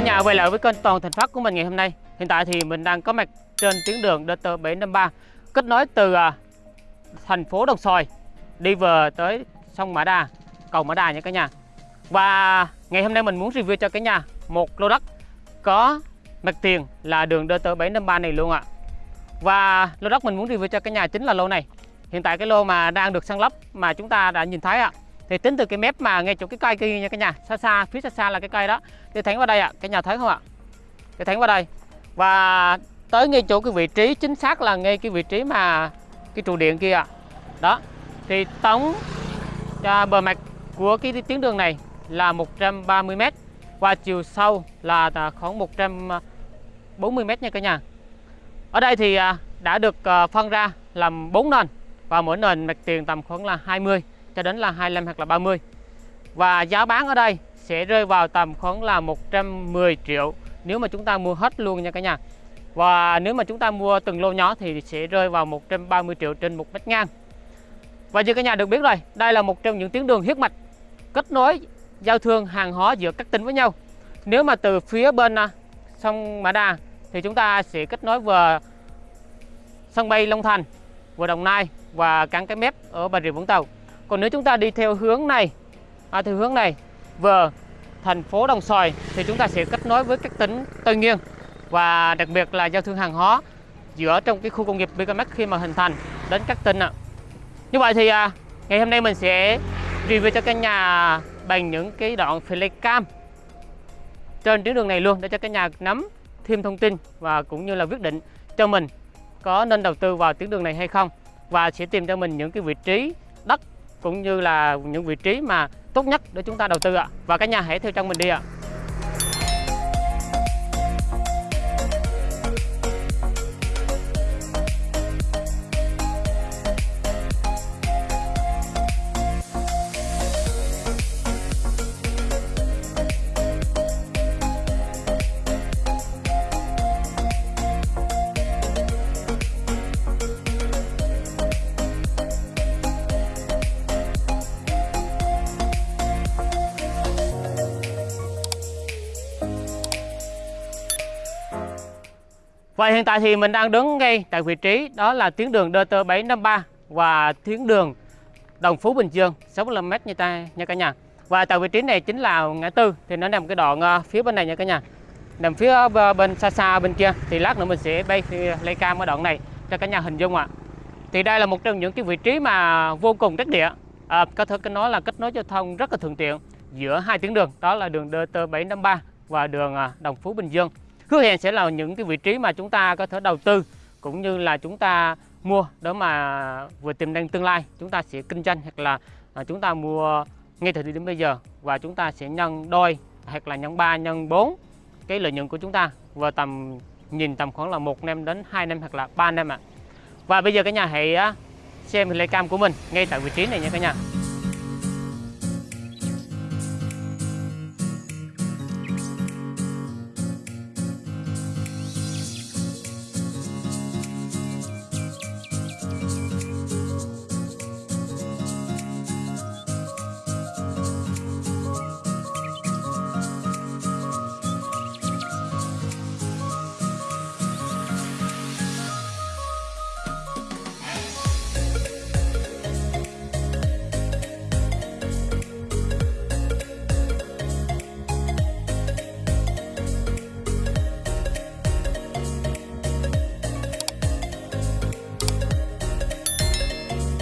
nhà quay lại với kênh Toàn Thành Phát của mình ngày hôm nay. Hiện tại thì mình đang có mặt trên tuyến đường DT753 kết nối từ à, thành phố Đồng Xoài đi về tới sông Mã Đà, cầu Mã Đà nha cả nhà. Và ngày hôm nay mình muốn review cho cả nhà một lô đất có mặt tiền là đường DT753 này luôn ạ. Và lô đất mình muốn review cho cả nhà chính là lô này. Hiện tại cái lô mà đang được săn lấp mà chúng ta đã nhìn thấy ạ. Thì tính từ cái mép mà ngay chỗ cái cây kia nha cả nhà, xa xa phía xa xa là cái cây đó. Thì thẳng vào đây ạ, cả nhà thấy không ạ? thì thẳng vào đây. Và tới ngay chỗ cái vị trí chính xác là ngay cái vị trí mà cái trụ điện kia ạ. Đó. Thì tổng à, bờ mặt của cái tuyến đường này là 130 m và chiều sâu là à, khoảng 140 m nha cả nhà. Ở đây thì à, đã được à, phân ra làm 4 nền và mỗi nền mặt tiền tầm khoảng là 20 cho đến là 25 hoặc là 30. Và giá bán ở đây sẽ rơi vào tầm khoảng là 110 triệu nếu mà chúng ta mua hết luôn nha cả nhà. Và nếu mà chúng ta mua từng lô nhỏ thì sẽ rơi vào 130 triệu trên một mét ngang. Và như cả nhà được biết rồi, đây là một trong những tuyến đường huyết mạch kết nối giao thương hàng hóa giữa các tỉnh với nhau. Nếu mà từ phía bên à, sông Mã Đà thì chúng ta sẽ kết nối vừa sân bay Long Thành, vừa Đồng Nai và cảng cái mép ở Bà Rịa Vũng Tàu. Còn nếu chúng ta đi theo hướng này, à, theo hướng này về thành phố Đồng Xoài thì chúng ta sẽ kết nối với các tỉnh Tây Nguyên và đặc biệt là giao thương hàng hóa giữa trong cái khu công nghiệp BKMX khi mà hình thành đến các tỉnh ạ. Như vậy thì à, ngày hôm nay mình sẽ review cho cả nhà bằng những cái đoạn flycam trên tuyến đường này luôn để cho cả nhà nắm thêm thông tin và cũng như là quyết định cho mình có nên đầu tư vào tuyến đường này hay không và sẽ tìm cho mình những cái vị trí đất cũng như là những vị trí mà tốt nhất để chúng ta đầu tư ạ. Và cả nhà hãy theo chân mình đi ạ. Và hiện tại thì mình đang đứng ngay tại vị trí đó là tuyến đường DT753 và tuyến đường Đồng Phú Bình Dương 65m như ta nha cả nhà. Và tại vị trí này chính là ngã tư thì nó nằm cái đoạn ờ, phía bên này nha cả nhà. Nằm phía ờ, bên xa xa bên kia thì lát nữa mình sẽ bay lấy cam ở đoạn này cho cả nhà hình dung ạ. À. Thì đây là một trong những cái vị trí mà vô cùng đắc địa. À, có thể nói là kết nối giao thông rất là thuận tiện giữa hai tuyến đường đó là đường DT753 và đường Đồng Phú Bình Dương hứa hẹn sẽ là những cái vị trí mà chúng ta có thể đầu tư, cũng như là chúng ta mua đó mà vừa tiềm năng tương lai chúng ta sẽ kinh doanh hoặc là à, chúng ta mua ngay thời điểm bây giờ và chúng ta sẽ nhân đôi hoặc là nhân 3 nhân 4 cái lợi nhuận của chúng ta, và tầm, nhìn tầm khoảng là một năm đến 2 năm hoặc là 3 năm ạ. À. Và bây giờ cả nhà hãy à, xem cam của mình ngay tại vị trí này nha cả nhà.